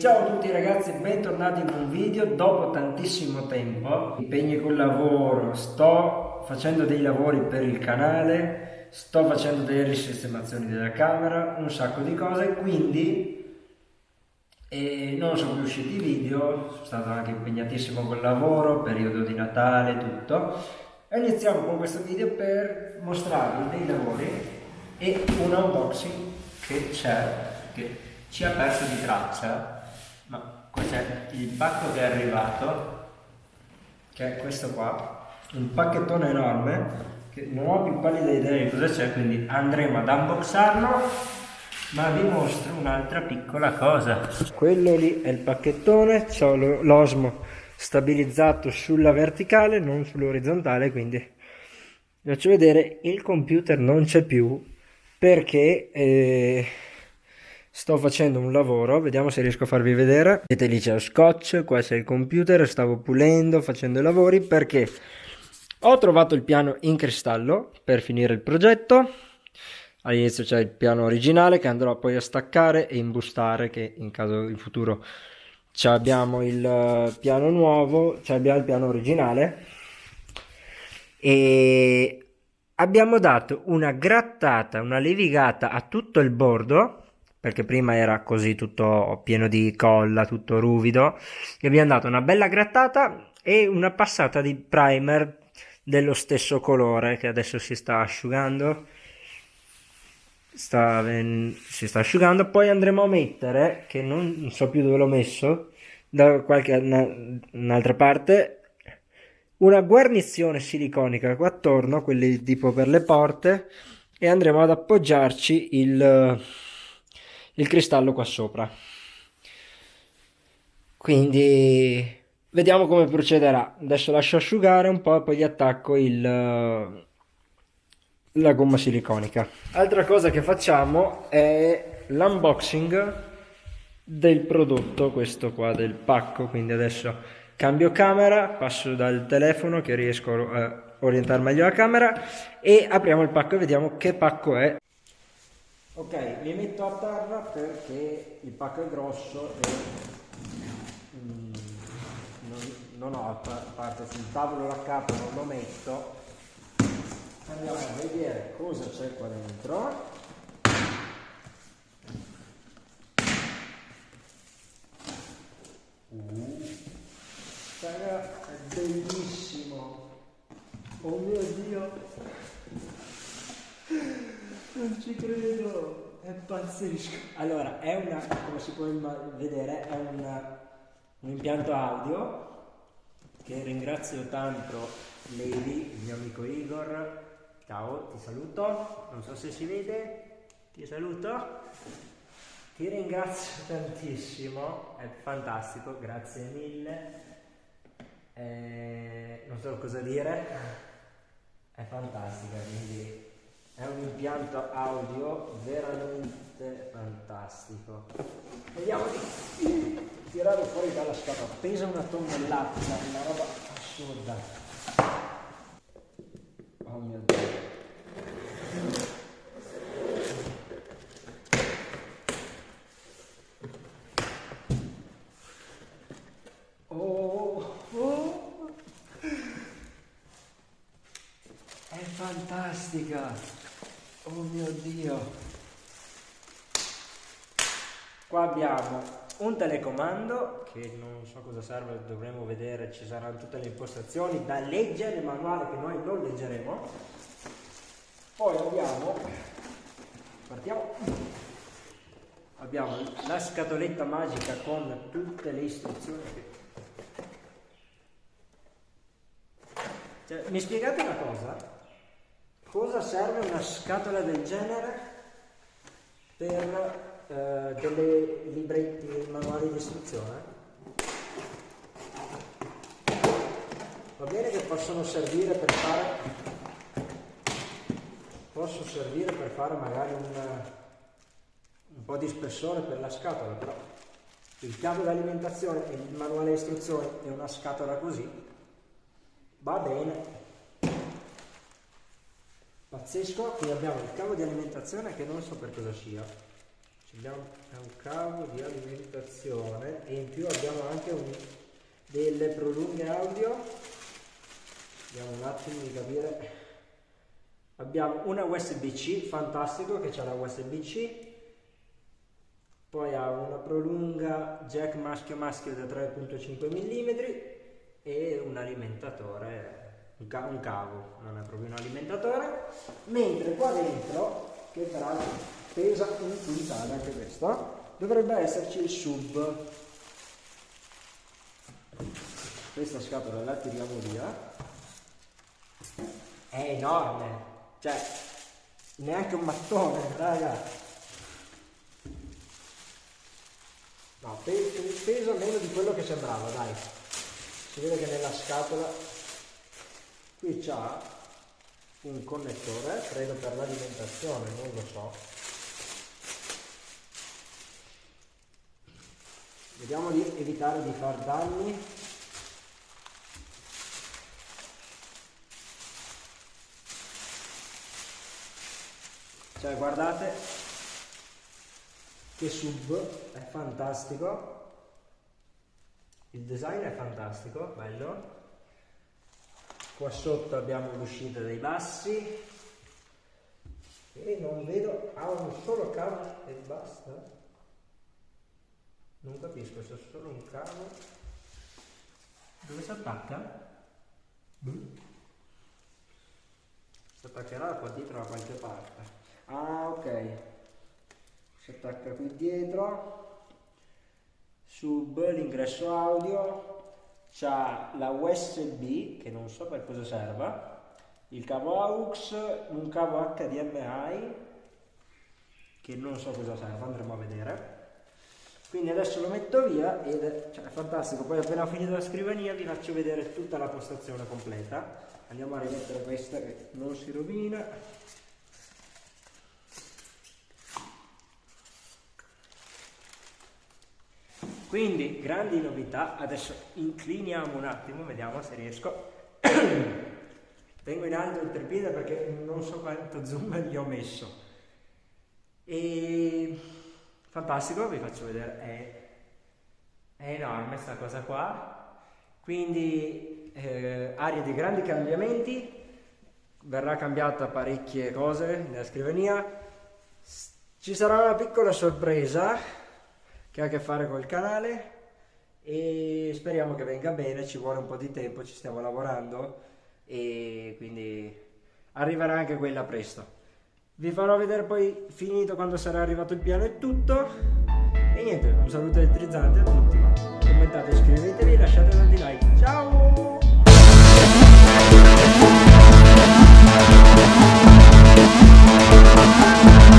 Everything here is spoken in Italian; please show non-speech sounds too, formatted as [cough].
ciao a tutti ragazzi, bentornati in un video. Dopo tantissimo tempo, impegni col lavoro, sto facendo dei lavori per il canale, sto facendo delle risistemazioni della camera, un sacco di cose, quindi eh, non sono più usciti i video, sono stato anche impegnatissimo col lavoro, periodo di Natale, tutto, e iniziamo con questo video per mostrarvi dei lavori e un unboxing che c'è, che ci ha perso di traccia, c'è il pacco che è arrivato, che è questo qua, un pacchettone enorme, che non ho più pallida idea di cosa c'è, quindi andremo ad unboxarlo, ma vi mostro un'altra piccola cosa. Quello lì è il pacchettone, ho l'osmo stabilizzato sulla verticale, non sull'orizzontale, quindi vi faccio vedere, il computer non c'è più perché... Eh, sto facendo un lavoro, vediamo se riesco a farvi vedere. Vedete lì c'è lo scotch, qua c'è il computer, stavo pulendo, facendo i lavori perché ho trovato il piano in cristallo per finire il progetto. All'inizio c'è il piano originale che andrò poi a staccare e imbustare che in caso in futuro abbiamo il eh, piano nuovo, abbiamo il piano originale e abbiamo dato una grattata, una levigata a tutto il bordo perché prima era così tutto pieno di colla, tutto ruvido. Gli abbiamo dato una bella grattata e una passata di primer dello stesso colore che adesso si sta asciugando. Sta, si sta asciugando. Poi andremo a mettere, che non so più dove l'ho messo, da qualche un'altra parte, una guarnizione siliconica qua attorno, quelli tipo per le porte, e andremo ad appoggiarci il il cristallo qua sopra. Quindi vediamo come procederà. Adesso lascio asciugare un po' e poi gli attacco il, la gomma siliconica. Altra cosa che facciamo è l'unboxing del prodotto, questo qua del pacco, quindi adesso cambio camera, passo dal telefono che riesco a orientare meglio la camera e apriamo il pacco e vediamo che pacco è ok mi metto a terra perché il pacco è grosso e mm, non, ho a parte sul tavolo la capa non lo metto. Andiamo a vedere cosa c'è qua dentro. Uh, è bellissimo. Oh mio dio non ci credo, è pazzesco. Allora, è una, come si può vedere, è una, un impianto audio che ringrazio tanto Levi, il mio amico Igor. Ciao, ti saluto. Non so se si vede, ti saluto. Ti ringrazio [laughs] tantissimo, è fantastico, grazie mille. Eh, non so cosa dire, è fantastica, quindi è un impianto audio veramente fantastico vediamo di tirare fuori dalla scatola pesa una tonnellata una roba assurda oh mio dio Oh, oh. È fantastica! Oh mio Dio! Qua abbiamo un telecomando che non so cosa serve, dovremo vedere, ci saranno tutte le impostazioni da leggere, il manuale che noi non leggeremo. Poi abbiamo, partiamo, abbiamo la scatoletta magica con tutte le istruzioni. Cioè, mi spiegate una cosa? Cosa serve una scatola del genere per eh, delle libretti manuali di istruzione? Va bene che possono servire per fare possono servire per fare magari un, un po' di spessore per la scatola, però il cavo di alimentazione e il manuale di istruzioni e una scatola così va bene Pazzesco, qui abbiamo il cavo di alimentazione che non so per cosa sia. abbiamo un cavo di alimentazione e in più abbiamo anche un, delle prolunghe audio. Vediamo un attimo di capire. Abbiamo una USB-C fantastico che c'è la USB-C poi ha una prolunga jack maschio maschio da 3.5 mm e un alimentatore un, ca un cavo non è proprio un alimentatore. Mentre qua dentro che peraltro pesa un quintale anche questo dovrebbe esserci il sub. Questa scatola la tiriamo via. È enorme cioè neanche un mattone raga. No pesa meno di quello che sembrava dai. Si vede che nella scatola qui c'ha un connettore credo per l'alimentazione non lo so. Vediamo di evitare di far danni. Cioè guardate che sub è fantastico. Il design è fantastico bello qua sotto abbiamo l'uscita dei bassi e non vedo ha un solo cavo e basta non capisco se è solo un cavo. Dove si attacca? Boh. Si attaccherà qua dietro da qualche parte. Ah, ok. Si attacca qui dietro. Sub l'ingresso audio. C'ha la USB che non so per cosa serva. Il cavo AUX, un cavo HDMI che non so cosa serva, andremo a vedere. Quindi adesso lo metto via ed è, cioè, è fantastico. Poi appena finito la scrivania vi faccio vedere tutta la postazione completa. Andiamo a rimettere questa che non si rovina quindi grandi novità. Adesso incliniamo un attimo vediamo se riesco. [clears throat] Tengo in alto il treppiede perché non so quanto zoom gli ho messo. E fantastico, vi faccio vedere, è, è enorme questa cosa qua, quindi eh, area di grandi cambiamenti, verrà cambiata parecchie cose nella scrivania, ci sarà una piccola sorpresa che ha a che fare col canale e speriamo che venga bene, ci vuole un po' di tempo, ci stiamo lavorando e quindi arriverà anche quella presto. Vi farò vedere poi finito quando sarà arrivato il piano e tutto. E niente, un saluto elettrizzante a tutti. Commentate, iscrivetevi, lasciate tanti like. Ciao! Thank you.